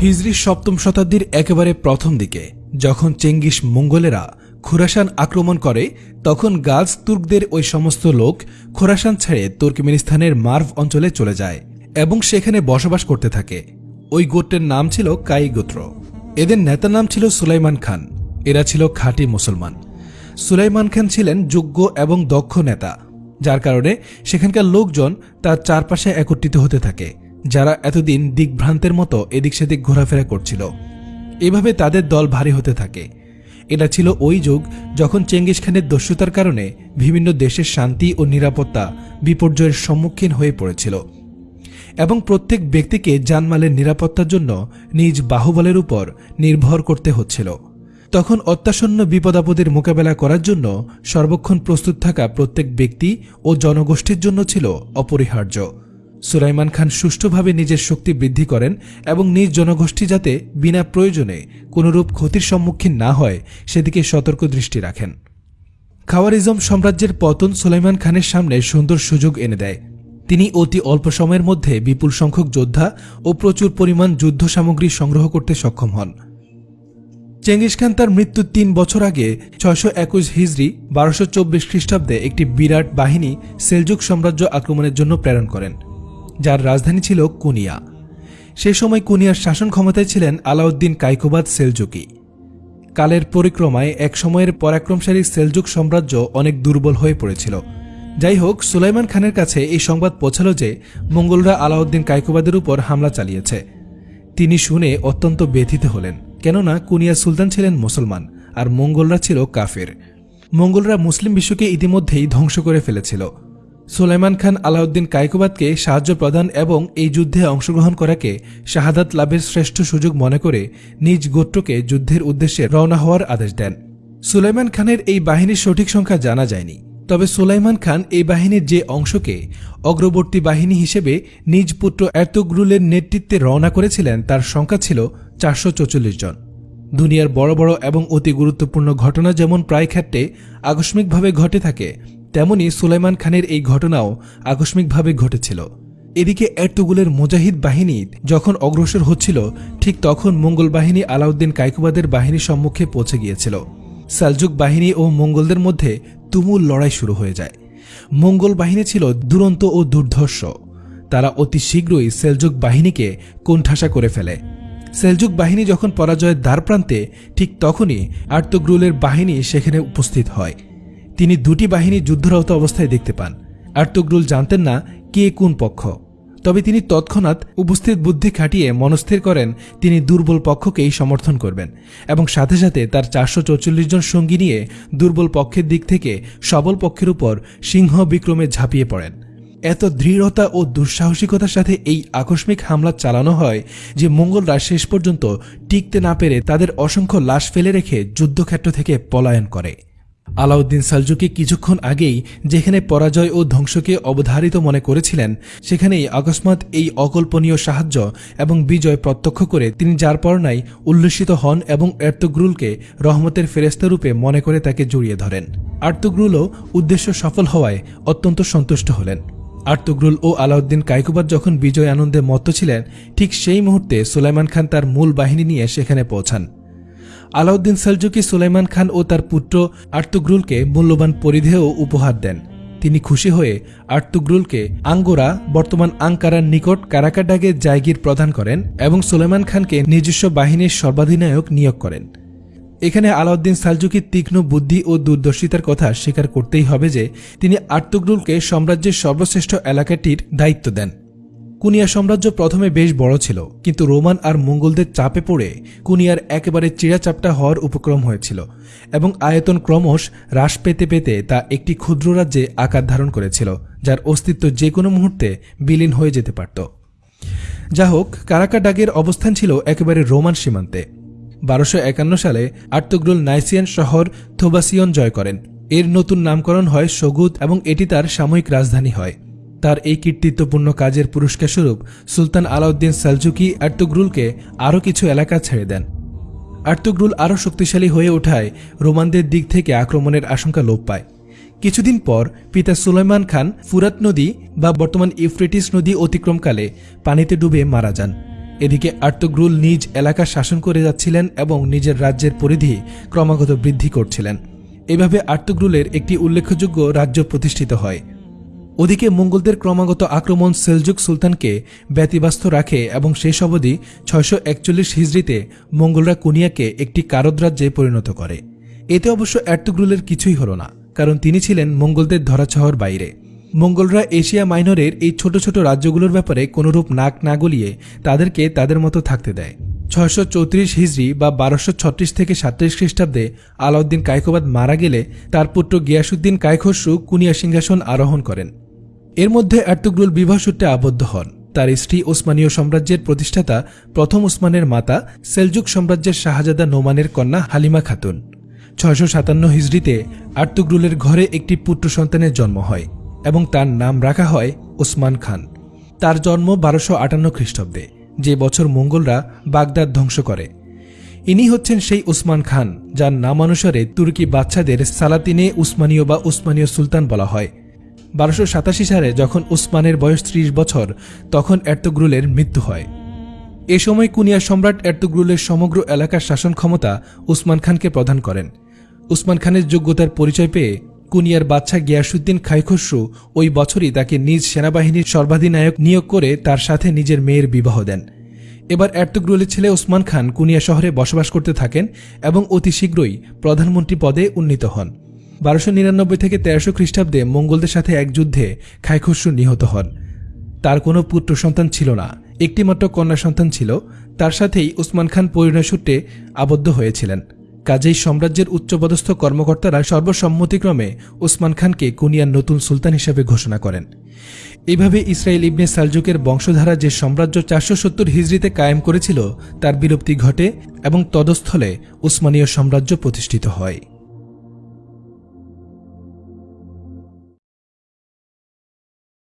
হিজরি সপ্তম শতাব্দীর একেবারে প্রথম দিকে, যখন চেঙ্গিস মঙ্গলেরা খোরাসান আক্রমণ করে, তখন গাজ তুর্কদের ওই সমস্ত লোক খোরাসান ছেড়ে তুর্কমেনিস্তানের মার্ভ অঞ্চলে চলে যায় এবং সেখানে বসবাস করতে থাকে। ওই গোত্রের নাম ছিল কাই গোত্র। এদের নেতার নাম ছিল সুলাইমান খান। এরা ছিল খাঁটি মুসলমান। সুলাইমান খান ছিলেন যোগ্য এবং দক্ষ নেতা, যার কারণে সেখানকার লোকজন তার চারপাশে একত্রিত হতে থাকে। যারা এতদিন দিগ্ভ্রান্তের মতো এদিক সেদিক ঘোরাফেরা করছিল। এভাবে তাদের দল ভারী হতে থাকে। এটা ছিল ওই যুগ যখন চেঙ্গিস খানের দস্যুতার কারণে বিভিন্ন দেশের শান্তি ও নিরাপত্তা বিপর্যয়ের সম্মুখীন হয়ে পড়েছিল। এবং প্রত্যেক ব্যক্তিকে জানমালের নিরাপত্তার জন্য নিজ বাহুবলের উপর নির্ভর করতে হচ্ছিল। তখন অত্যাসন্ন বিপদাপদের মোকাবেলা করার জন্য সর্বক্ষণ প্রস্তুত থাকা প্রত্যেক ব্যক্তি ও জনগোষ্ঠীর জন্য ছিল অপরিহার্য। সুলাইমান খান সুষ্ঠুভাবে নিজের শক্তি বৃদ্ধি করেন এবং নিজ জনগোষ্ঠী যাতে বিনা প্রয়োজনে কোনরূপ ক্ষতির সম্মুখীন না হয়, সেদিকে সতর্ক দৃষ্টি রাখেন। খাওয়ারিজম সাম্রাজ্যের পতন সুলাইমান খানের সামনে সুন্দর সুযোগ এনে দেয়। তিনি অতি অল্প সময়ের মধ্যে বিপুল সংখ্যক যোদ্ধা ও প্রচুর পরিমাণ যুদ্ধ সামগ্রী সংগ্রহ করতে সক্ষম হন। চেঙ্গিস খান তার মৃত্যুর তিন বছর আগে ছয়শো একুশ হিজড়ি বারোশো চব্বিশ খ্রিস্টাব্দে একটি বিরাট বাহিনী সেলজুক সাম্রাজ্য আক্রমণের জন্য প্রেরণ করেন। যার রাজধানী ছিল কুনিয়া। সে সময় কুনিয়ার শাসন ক্ষমতায় ছিলেন আলাউদ্দিন কাইকোবাদ সেলজুকি। কালের পরিক্রমায় এক সময়ের পরাক্রমশালী সেলজুক সাম্রাজ্য অনেক দুর্বল হয়ে পড়েছিল। যাই হোক, সুলাইমান খানের কাছে এই সংবাদ পৌঁছালো যে মঙ্গলরা আলাউদ্দিন কাইকোবাদের উপর হামলা চালিয়েছে। তিনি শুনে অত্যন্ত ব্যথিত হলেন, কেননা কুনিয়া সুলতান ছিলেন মুসলমান আর মঙ্গলরা ছিল কাফের। মঙ্গলরা মুসলিম বিশ্বকে ইতিমধ্যেই ধ্বংস করে ফেলেছিল। সুলাইমান খান আলাউদ্দিন কাইকোবাদকে সাহায্য প্রদান এবং এই যুদ্ধে অংশগ্রহণ করাকে শাহাদাত লাভের শ্রেষ্ঠ সুযোগ মনে করে নিজ গোত্রকে যুদ্ধের উদ্দেশ্যে রওনা হওয়ার আদেশ দেন। সুলাইমান খানের এই বাহিনীর সঠিক সংখ্যা জানা যায়নি। তবে সুলাইমান খান এই বাহিনীর যে অংশকে অগ্রবর্তী বাহিনী হিসেবে নিজ পুত্র এর্তুগ্রুলের নেতৃত্বে রওনা করেছিলেন, তার সংখ্যা ছিল চারশো জন। দুনিয়ার বড় বড় এবং অতি গুরুত্বপূর্ণ ঘটনা যেমন প্রায় ক্ষেত্রে আকস্মিকভাবে ঘটে থাকে তেমনি সুলাইমান খানের এই ঘটনাও আকস্মিকভাবে ঘটেছিল। এদিকে এর্তুগুলের মুজাহিদ বাহিনী যখন অগ্রসর হচ্ছিল, ঠিক তখন মঙ্গল বাহিনী আলাউদ্দিন কাইকুবাদের বাহিনীর সম্মুখে পৌঁছে গিয়েছিল। সালজুক বাহিনী ও মঙ্গলদের মধ্যে তুমুল লড়াই শুরু হয়ে যায়। মঙ্গল বাহিনী ছিল দুরন্ত ও দুর্ধর্ষ। তারা অতি শীঘ্রই সেলজুক বাহিনীকে কোণঠাসা করে ফেলে। সেলজুক বাহিনী যখন পরাজয়ের দ্বারপ্রান্তে ঠিক তখনই আর্তগ্রুলের বাহিনী সেখানে উপস্থিত হয়। তিনি দুটি বাহিনী যুদ্ধরত অবস্থায় দেখতে পান। আর্তগ্রুল জানতেন না কে কোন পক্ষ। তবে তিনি তৎক্ষণাৎ উপস্থিত বুদ্ধি খাটিয়ে মনস্থির করেন, তিনি দুর্বল পক্ষকেই সমর্থন করবেন এবং সাথে সাথে তার চারশো জন সঙ্গী নিয়ে দুর্বল পক্ষের দিক থেকে সবল পক্ষের উপর সিংহ বিক্রমে ঝাঁপিয়ে পড়েন। এত দৃঢ়তা ও দুঃসাহসিকতার সাথে এই আকস্মিক হামলা চালানো হয় যে মঙ্গলরা শেষ পর্যন্ত টিকতে না পেরে তাদের অসংখ্য লাশ ফেলে রেখে যুদ্ধক্ষেত্র থেকে পলায়ন করে। আলাউদ্দিন সালজুকি কিছুক্ষণ আগেই যেখানে পরাজয় ও ধ্বংসকে অবধারিত মনে করেছিলেন, সেখানেই অকস্মাৎ এই অকল্পনীয় সাহায্য এবং বিজয় প্রত্যক্ষ করে তিনি যার পরনাই উল্লসিত হন এবং এর্তগ্রুলকে রহমতের ফেরেস্তারূপে মনে করে তাকে জড়িয়ে ধরেন। আর্তগ্রুলও উদ্দেশ্য সফল হওয়ায় অত্যন্ত সন্তুষ্ট হলেন। আর্তগ্রুল ও আলাউদ্দিন কাইকুবাদ যখন বিজয় আনন্দে মত্ত ছিলেন, ঠিক সেই মুহূর্তে সুলাইমান খান তার মূল বাহিনী নিয়ে সেখানে পৌঁছান। আলাউদ্দিন সালজুকি, সুলাইমান খান ও তার পুত্র আর্তুগ্রুলকে মূল্যবান পরিধেয় উপহার দেন। তিনি খুশি হয়ে আর্তুগ্রুলকে আঙ্গোরা, বর্তমান আঙ্কারার নিকট কারাকাডাগে জায়গির প্রদান করেন এবং সুলেমান খানকে নিজস্ব বাহিনীর সর্বাধিনায়ক নিয়োগ করেন। এখানে আলাউদ্দিন সালজুকির তীক্ষ্ণ বুদ্ধি ও দূরদর্শিতার কথা স্বীকার করতেই হবে যে, তিনি আর্তুগ্রুলকে সাম্রাজ্যের সর্বশ্রেষ্ঠ এলাকাটির দায়িত্ব দেন। কুনিয়া সাম্রাজ্য প্রথমে বেশ বড় ছিল, কিন্তু রোমান আর মঙ্গলদের চাপে পড়ে কুনিয়ার একেবারে চিড়াচাপটা হওয়ার উপক্রম হয়েছিল এবং আয়তন ক্রমশ হ্রাস পেতে পেতে তা একটি ক্ষুদ্র রাজ্যে আকার ধারণ করেছিল, যার অস্তিত্ব যে কোনো মুহূর্তে বিলীন হয়ে যেতে পারত। যা হোক কারাকাডাগের অবস্থান ছিল একেবারে রোমান সীমান্তে। বারোশো একান্ন সালে আর্তগ্রুল নাইসিয়ান শহর থোবাসিয়ন জয় করেন। এর নতুন নামকরণ হয় সগুদ এবং এটি তার সাময়িক রাজধানী হয়। তার এই কীর্তিত্বপূর্ণ কাজের পুরস্কার স্বরূপ সুলতান আলাউদ্দিন সালজুকি আর্তুগ্রুলকে আরও কিছু এলাকা ছেড়ে দেন। আর্তুগ্রুল আরও শক্তিশালী হয়ে ওঠায় রোমানদের দিক থেকে আক্রমণের আশঙ্কা লোপ পায়। কিছুদিন পর পিতা সুলাইমান খান ফুরাত নদী বা বর্তমান ইউফ্রেটিস নদী অতিক্রমকালে পানিতে ডুবে মারা যান। এদিকে আর্তগ্রুল নিজ এলাকা শাসন করে যাচ্ছিলেন এবং নিজের রাজ্যের পরিধি ক্রমাগত বৃদ্ধি করছিলেন। এভাবে আর্তগ্রুলের একটি উল্লেখযোগ্য রাজ্য প্রতিষ্ঠিত হয়। ওদিকে মঙ্গলদের ক্রমাগত আক্রমণ সেলজুক সুলতানকে ব্যতিব্যস্ত রাখে এবং শেষ অবধি ছয়শো একচল্লিশ হিজড়িতে মঙ্গলরা কুনিয়াকে একটি কারদ রাজ্যে পরিণত করে। এতে অবশ্য এর্তুগ্রুলের কিছুই হল না, কারণ তিনি ছিলেন মঙ্গলদের ধরাছহর বাইরে। মঙ্গলরা এশিয়া মাইনরের এই ছোট ছোট রাজ্যগুলোর ব্যাপারে কোনরূপ নাক না গলিয়ে তাদেরকে তাদের মতো থাকতে দেয়। ছয়শো চৌত্রিশ হিজড়ি বা বারোশো ছত্রিশ থেকে সাতত্রিশ খ্রিস্টাব্দে আলাউদ্দিন কায়কোবাদ মারা গেলে তার পুত্র গিয়াসুদ্দিন কায়খসরু কুনিয়া সিংহাসন আরোহণ করেন। এর মধ্যে আর্তুগরুল বিবাহ সূত্রে আবদ্ধ হন। তার স্ত্রী ওসমানীয় সাম্রাজ্যের প্রতিষ্ঠাতা প্রথম ওসমানের মাতা সেলজুক সাম্রাজ্যের শাহজাদা নোমানের কন্যা হালিমা খাতুন। ছয়শো সাতান্ন হিজড়িতে আর্তুগরুলের ঘরে একটি পুত্র সন্তানের জন্ম হয় এবং তার নাম রাখা হয় ওসমান খান। তার জন্ম বারোশো আটান্ন খ্রিস্টাব্দে, যে বছর মঙ্গলরা বাগদাদ ধ্বংস করে। ইনি হচ্ছেন সেই উসমান খান, যার নামানুসারে তুর্কি বাচ্চাদের সালাতিনে উসমানীয় বা উসমানীয় সুলতান বলা হয়। বারোশো সাতাশি সালে যখন উসমানের বয়স ত্রিশ বছর, তখন এর্তগ্রুলের মৃত্যু হয়। এ সময় কুনিয়া সম্রাট এর্তুগ্রুলের সমগ্র এলাকার শাসন ক্ষমতা উসমান খানকে প্রদান করেন। উসমান খানের যোগ্যতার পরিচয় পেয়ে কুনিয়ার বাদশাহ গিয়াসুদ্দিন খাইখসরু ওই বছরই তাকে নিজ সেনাবাহিনীর সর্বাধিনায়ক নিয়োগ করে তার সাথে নিজের মেয়ের বিবাহ দেন। এবার এর্তুগ্রুলের ছেলে ওসমান খান কুনিয়া শহরে বসবাস করতে থাকেন এবং অতি শীঘ্রই প্রধানমন্ত্রী পদে উন্নীত হন। বারোশো নিরানব্বই থেকে তেরোশো খ্রিস্টাব্দে মঙ্গলদের সাথে এক যুদ্ধে খাইখসরু নিহত হন। তার কোনো পুত্র সন্তান ছিল না। একটিমাত্র কন্যা সন্তান ছিল। তার সাথেই উসমান খান পরিণয় সূত্রে আবদ্ধ হয়েছিলেন। কাজেই সাম্রাজ্যের উচ্চপদস্থ কর্মকর্তারা সর্বসম্মতিক্রমে উসমান খানকে কুনিয়ার নতুন সুলতান হিসেবে ঘোষণা করেন। এভাবে ইসরায়েল ইবনে সালজুকের বংশধারা যে সাম্রাজ্য চারশো সত্তর হিজড়িতে কায়েম করেছিল, তার বিলুপ্তি ঘটে এবং তদস্থলে উসমানীয় সাম্রাজ্য প্রতিষ্ঠিত হয়।